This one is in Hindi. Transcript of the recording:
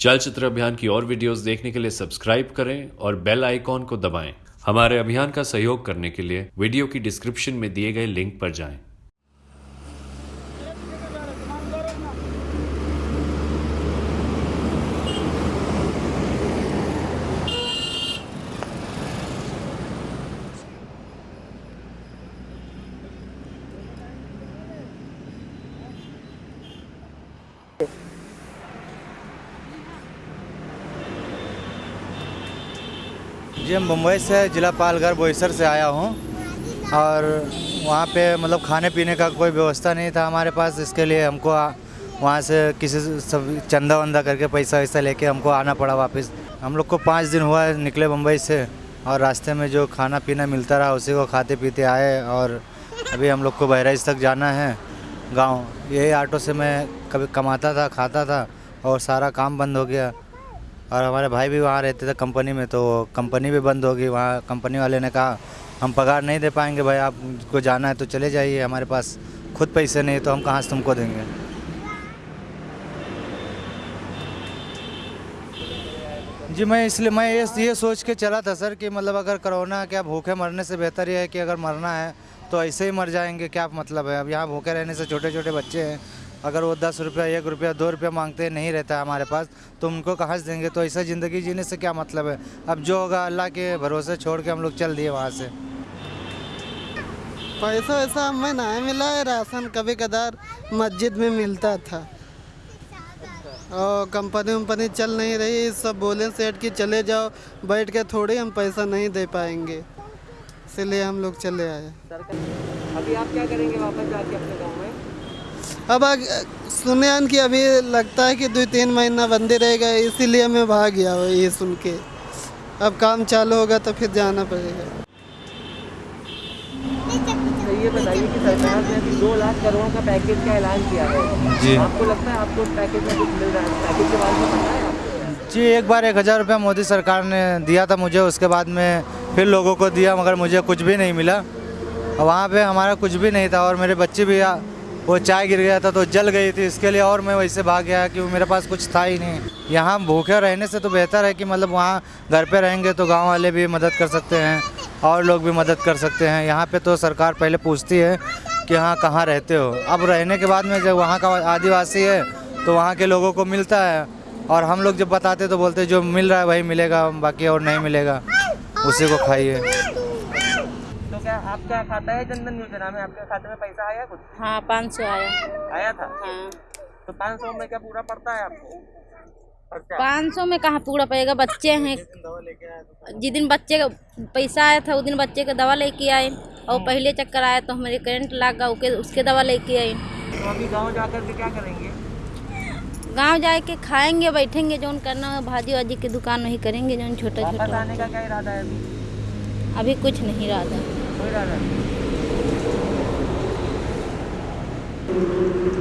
चलचित्र अभियान की और वीडियोस देखने के लिए सब्सक्राइब करें और बेल आइकॉन को दबाएँ। हमारे अभियान का सहयोग करने के लिए वीडियो की डिस्क्रिप्शन में दिए गए लिंक पर जाएँ। जी हम मुंबई से जिला पालघर बोईसर से आया हूँ और वहाँ पे मतलब खाने पीने का कोई व्यवस्था नहीं था हमारे पास, इसके लिए हमको वहाँ से किसी सब चंदा वंदा करके पैसा वैसा लेके हमको आना पड़ा वापस। हम लोग को पाँच दिन हुआ है निकले मुंबई से और रास्ते में जो खाना पीना मिलता रहा उसी को खाते पीते आए और अभी हम लोग को बहराइच तक जाना है गाँव। यही ऑटो से मैं कभी कमाता था, खाता था और सारा काम बंद हो गया। और हमारे भाई भी वहाँ रहते थे कंपनी में तो कंपनी भी बंद होगी। वहाँ कंपनी वाले ने कहा, हम पगार नहीं दे पाएँगे भाई आपको जाना है तो चले जाइए, हमारे पास खुद पैसे नहीं तो हम कहाँ से तुमको देंगे? जी, मैं इसलिए, मैं ये ये सोच के चला था सर कि मतलब अगर कोरोना क्या भूखे मरने से बेहतर ये है कि अगर मरना है तो ऐसे ही मर जाएँगे, क्या मतलब है? अब यहाँ भूखे रहने से छोटे छोटे बच्चे हैं अगर वो दस रुपया एक रुपया दो रुपया मांगते नहीं रहता है हमारे पास तो उनको कहाँ से देंगे? तो ऐसा ज़िंदगी जीने से क्या मतलब है? अब जो होगा अल्लाह के भरोसे छोड़ के हम लोग चल दिए वहाँ से। पैसा वैसा हमें नहीं मिला है राशन कभी कदार मस्जिद में मिलता था। और कंपनी वम्पनी चल नहीं रही सब बोले सेठ कि चले जाओ बैठ के थोड़ी हम पैसा नहीं दे पाएँगे। इसलिए हम लोग चले आए। अभी आप क्या करेंगे वापस जाके अपने गाँव में? अब आग, सुने कि अभी लगता है कि दो तीन महीना बंदे रहेगा इसीलिए मैं भाग गया हूँ ये सुन के। अब काम चालू होगा तो फिर जाना पड़ेगा। ये बताइए कि सरकार ने अभी दो लाख करोड़ का पैकेज का ऐलान किया है। जी। आपको लगता है आपको पैकेज में कुछ मिल रहा है? पैकेज के बारे में पता है आपको? जी एक बार एक हज़ार रुपया मोदी सरकार ने दिया था मुझे उसके बाद में फिर लोगों को दिया मगर मुझे कुछ भी नहीं मिला। वहाँ पे हमारा कुछ भी नहीं था और मेरे बच्चे भी आ- वो चाय गिर गया था तो जल गई थी। इसके लिए और मैं वैसे भाग गया कि मेरे पास कुछ था ही नहीं। यहाँ भूखे रहने से तो बेहतर है कि मतलब वहाँ घर पे रहेंगे तो गाँव वाले भी मदद कर सकते हैं और लोग भी मदद कर सकते हैं। यहाँ पे तो सरकार पहले पूछती है कि हाँ कहाँ रहते हो? अब रहने के बाद में जब वहाँ का आदिवासी है तो वहाँ के लोगों को मिलता है और हम लोग जब बताते तो बोलते जो मिल रहा है वही मिलेगा, बाकी और नहीं मिलेगा। उसी को खाइए। क्या आपका खाता है जनधन योजना में? आपके खाते में पैसा आया कुछ? हाँ पाँच सौ आया। आया था? हाँ। तो पाँच सौ में क्या पूरा पड़ता है आपको? पाँच सौ में कहाँ पूरा पड़ेगा? बच्चे हैं। जिस दिन बच्चे का पैसा आया था उस दिन बच्चे का दवा लेके आए। और पहले चक्कर आया तो हमारे करंट लग गया उसके उसके दवा लेके आए। तो अभी गाँव जाकर के क्या करेंगे? गाँव जाए के खाएँगे बैठेंगे जौन करना है भाजी वाजी की दुकान वही करेंगे जौन छोटा छोटा आने का क्या इरादा है अभी? अभी कुछ नहीं रहा था कोई इरादा नहीं